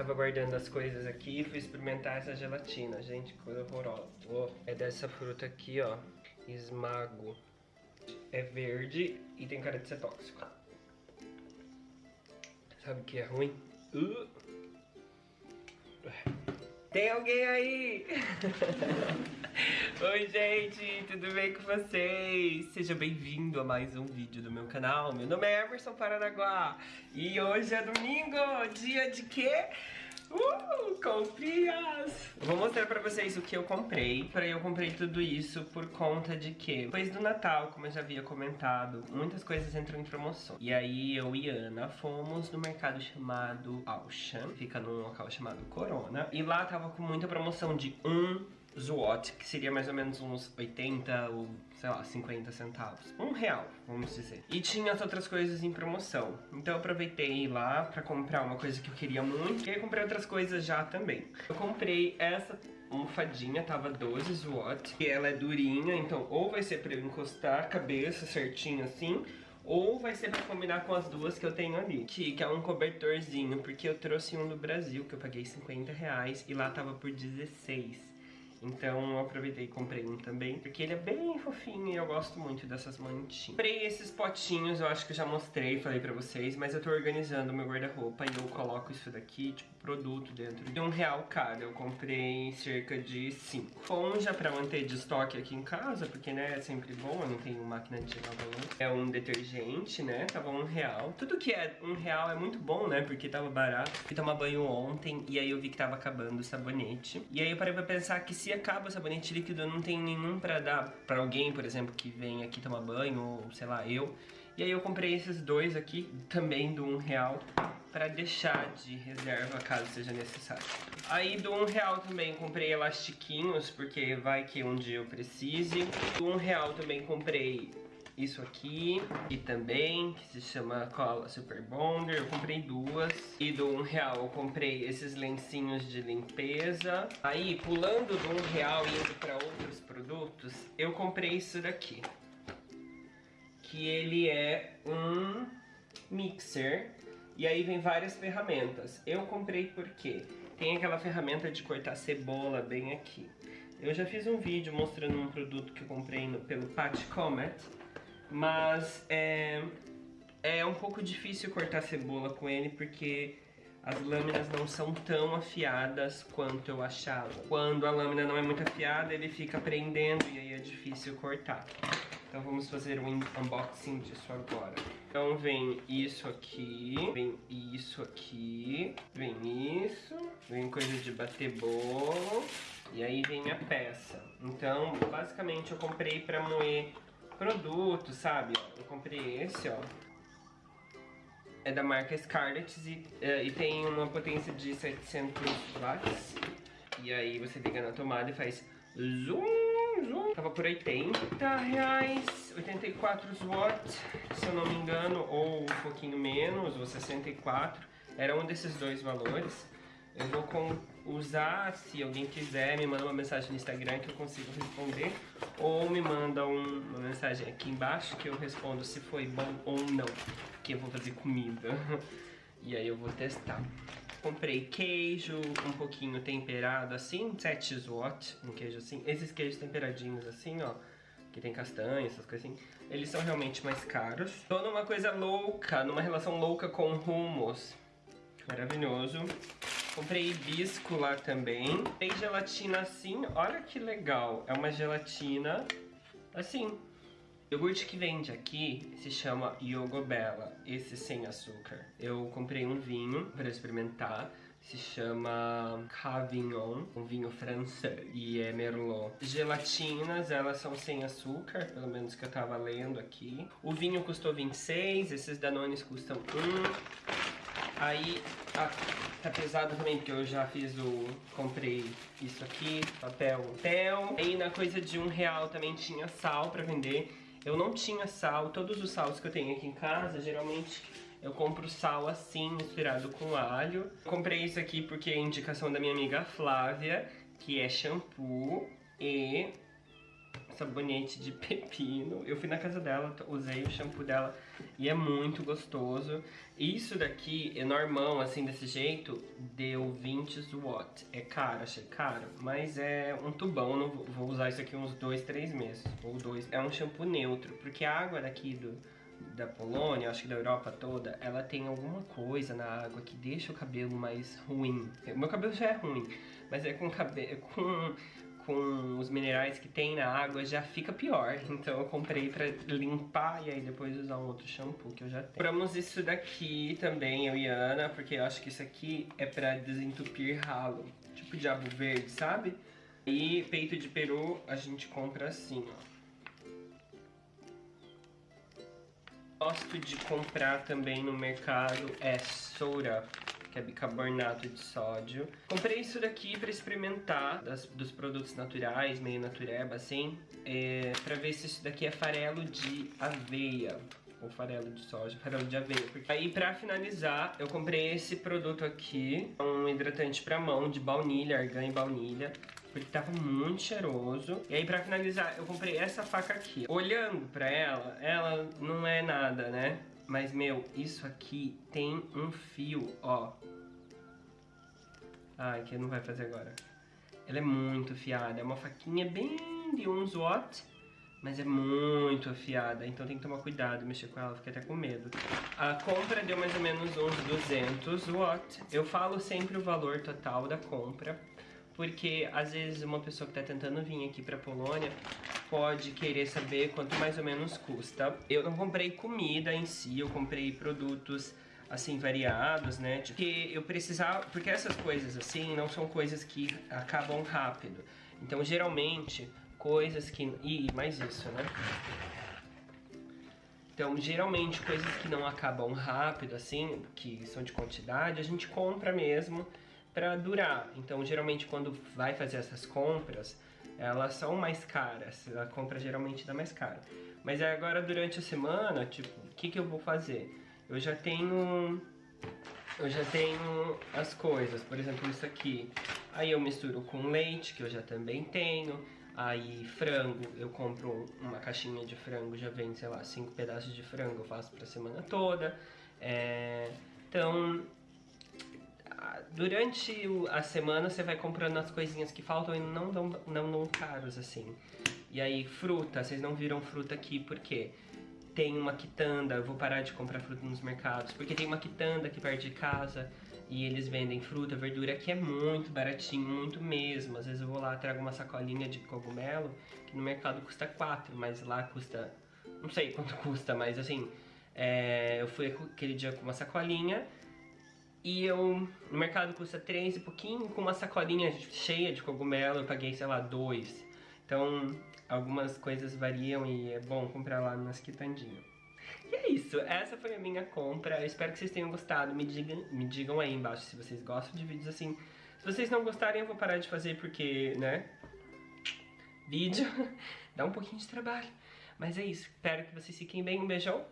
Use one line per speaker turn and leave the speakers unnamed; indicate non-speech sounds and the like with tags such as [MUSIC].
Tava guardando as coisas aqui e fui experimentar essa gelatina. Gente, coisa horrorosa. Oh, é dessa fruta aqui, ó. Esmago. É verde e tem cara de ser tóxico. Sabe o que é ruim? Uh. Tem alguém aí? [LAUGHS] [LAUGHS] Oi gente, tudo bem com vocês? Seja bem-vindo a mais um vídeo do meu canal Meu nome é Emerson Paranaguá E hoje é domingo, dia de quê? Uh, comprinhas! Vou mostrar pra vocês o que eu comprei. Pra eu comprei tudo isso por conta de que, depois do Natal, como eu já havia comentado, muitas coisas entram em promoção. E aí eu e Ana fomos no mercado chamado Auchan, fica num local chamado Corona. E lá tava com muita promoção de um Zwot, que seria mais ou menos uns 80 ou, sei lá, 50 centavos. Um real, vamos dizer. E tinha as outras coisas em promoção. Então eu aproveitei lá pra comprar uma coisa que eu queria muito. E aí comprei outras coisas já também. Eu comprei essa almofadinha, tava 12 Zwot. E ela é durinha, então ou vai ser pra eu encostar a cabeça certinho assim ou vai ser pra combinar com as duas que eu tenho ali. Que, que é um cobertorzinho, porque eu trouxe um do Brasil, que eu paguei 50 reais, e lá tava por 16. Então eu aproveitei e comprei um também, porque ele é bem fofinho e eu gosto muito dessas mantinhas. Comprei esses potinhos, eu acho que eu já mostrei, falei pra vocês, mas eu tô organizando o meu guarda-roupa e eu coloco isso daqui, tipo, produto dentro de um real cada. Eu comprei cerca de cinco. Esponja pra manter de estoque aqui em casa, porque, né, é sempre bom, eu não tenho máquina de lavar louça. É um detergente, né, tava um real. Tudo que é um real é muito bom, né, porque tava barato. Fui tomar banho ontem e aí eu vi que tava acabando o sabonete. E aí eu parei pra pensar que se acaba o sabonete líquido, não tenho nenhum pra dar pra alguém, por exemplo, que vem aqui tomar banho, ou sei lá, eu. E aí eu comprei esses dois aqui, também do um real, pra deixar de reserva caso seja necessário. Aí do um real também comprei elastiquinhos, porque vai que um dia eu precise. Do um real também comprei isso aqui e também, que se chama cola Super Bonder, eu comprei duas. E do um real eu comprei esses lencinhos de limpeza. Aí, pulando do um real e indo para outros produtos, eu comprei isso daqui. Que ele é um mixer e aí vem várias ferramentas. Eu comprei porque tem aquela ferramenta de cortar cebola bem aqui. Eu já fiz um vídeo mostrando um produto que eu comprei no, pelo Pat Comet mas é, é um pouco difícil cortar cebola com ele porque as lâminas não são tão afiadas quanto eu achava. Quando a lâmina não é muito afiada, ele fica prendendo e aí é difícil cortar. Então vamos fazer um unboxing disso agora. Então vem isso aqui, vem isso aqui, vem isso, vem coisa de bater bolo e aí vem a peça. Então basicamente eu comprei pra moer produtos, sabe? Eu comprei esse, ó. É da marca Scarlett e, uh, e tem uma potência de 700 watts. E aí você liga na tomada e faz zoom, zoom. Tava por 80 reais, 84 watts, se eu não me engano, ou um pouquinho menos, ou 64. Era um desses dois valores. Eu vou usar, se alguém quiser, me manda uma mensagem no Instagram que eu consigo responder. Ou me manda um, uma mensagem aqui embaixo que eu respondo se foi bom ou não. Porque eu vou fazer comida. [LAUGHS] E aí eu vou testar. Comprei queijo, um pouquinho temperado assim, 7 watt, um queijo assim. Esses queijos temperadinhos assim, ó que tem castanha, essas coisas assim, eles são realmente mais caros. Tô numa coisa louca, numa relação louca com hummus. Maravilhoso. Comprei hibisco lá também. Tem gelatina assim, olha que legal. É uma gelatina assim. O iogurte que vende aqui se chama Yogobella, esse sem açúcar. Eu comprei um vinho para experimentar, se chama Cavignon, um vinho francês, e é Merlot. Gelatinas, elas são sem açúcar, pelo menos que eu tava lendo aqui. O vinho custou 26, esses Danones custam 1. Aí, a Tá pesado também, porque eu já fiz o... Comprei isso aqui, papel papel. Aí na coisa de um real também tinha sal pra vender. Eu não tinha sal, todos os salos que eu tenho aqui em casa, geralmente eu compro sal assim, misturado com alho. Comprei isso aqui porque é indicação da minha amiga Flávia, que é shampoo e sabonete de [LAUGHS] pepino. Eu fui na casa dela, usei o shampoo dela e é muito gostoso. Isso daqui, é assim, desse jeito, deu 20 watt. É caro, achei caro, mas é um tubão, não vou usar isso aqui uns 2, 3 meses, ou dois. É um shampoo neutro, porque a água daqui do, da Polônia, acho que da Europa toda, ela tem alguma coisa na água que deixa o cabelo mais ruim. O meu cabelo já é ruim, mas é com cabelo, com com os minerais que tem na água já fica pior. Então eu comprei pra limpar e aí depois usar um outro shampoo que eu já tenho. Compramos isso daqui também, eu e Ana, porque eu acho que isso aqui é pra desentupir ralo. Tipo diabo verde, sabe? E peito de peru a gente compra assim, ó. Gosto de comprar também no mercado é soda que é bicarbonato de sódio. Comprei isso daqui pra experimentar das, dos produtos naturais, meio natureba, assim, é, pra ver se isso daqui é farelo de aveia ou farelo de soja, farelo de aveia. Porque... Aí pra finalizar, eu comprei esse produto aqui, um hidratante pra mão de baunilha, argan e baunilha. Porque tava muito cheiroso. E aí pra finalizar, eu comprei essa faca aqui. Olhando pra ela, ela não é nada, né? Mas, meu, isso aqui tem um fio, ó. Ai, que não vai fazer agora. Ela é muito afiada. É uma faquinha bem de uns watt. Mas é muito afiada, então tem que tomar cuidado mexer com ela, fiquei até com medo. A compra deu mais ou menos uns 200 watt. Eu falo sempre o valor total da compra, porque às vezes uma pessoa que está tentando vir aqui para Polônia pode querer saber quanto mais ou menos custa. Eu não comprei comida em si, eu comprei produtos assim variados, né? Porque eu precisava, porque essas coisas assim não são coisas que acabam rápido. Então, geralmente, coisas que e mais isso, né? Então, geralmente, coisas que não acabam rápido, assim, que são de quantidade, a gente compra mesmo para durar. Então, geralmente, quando vai fazer essas compras, elas são mais caras. A compra geralmente dá mais caro. Mas agora durante a semana, tipo, o que, que eu vou fazer? Eu já tenho. Eu já tenho as coisas, por exemplo, isso aqui. Aí eu misturo com leite, que eu já também tenho. Aí frango, eu compro uma caixinha de frango, já vem, sei lá, cinco pedaços de frango, eu faço pra semana toda. É... Então, durante a semana você vai comprando as coisinhas que faltam e não dão, não dão caros assim. E aí, fruta, vocês não viram fruta aqui porque tem uma quitanda, eu vou parar de comprar fruta nos mercados, porque tem uma quitanda aqui perto de casa e eles vendem fruta, verdura que é muito baratinho, muito mesmo. Às vezes eu vou lá, trago uma sacolinha de cogumelo, que no mercado custa 4, mas lá custa, não sei quanto [LAUGHS] custa, mas assim, é, eu fui aquele dia com uma sacolinha e eu, no mercado custa 3 e pouquinho, com uma sacolinha cheia de cogumelo eu paguei, sei lá, 2. Então, algumas coisas variam e é bom comprar lá nas quitandinhas. E é isso, essa foi a minha compra, eu espero que vocês tenham gostado, me digam, me digam aí embaixo se vocês gostam de vídeos assim. Se vocês não gostarem eu vou parar de fazer porque, né, vídeo [LAUGHS] dá um pouquinho de trabalho. Mas é isso, espero que vocês fiquem bem, um beijão